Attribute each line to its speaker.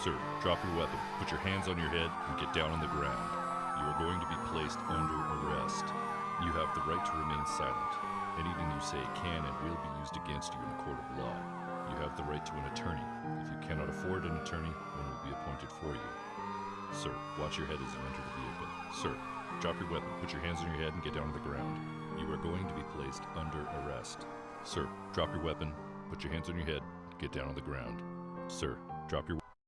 Speaker 1: Sir, drop your weapon, put your hands on your head, and get down on the ground. You are going to be placed under arrest. You have the right to remain silent. Anything you say can and will be used against you in a court of law. You have the right to an attorney. If you cannot afford an attorney, one will be appointed for you. Sir, watch your head as you enter the vehicle. Sir, drop your weapon, put your hands on your head, and get down on the ground. You are going to be placed under arrest. Sir, drop your weapon, put your hands on your head, get down on the ground. Sir, drop your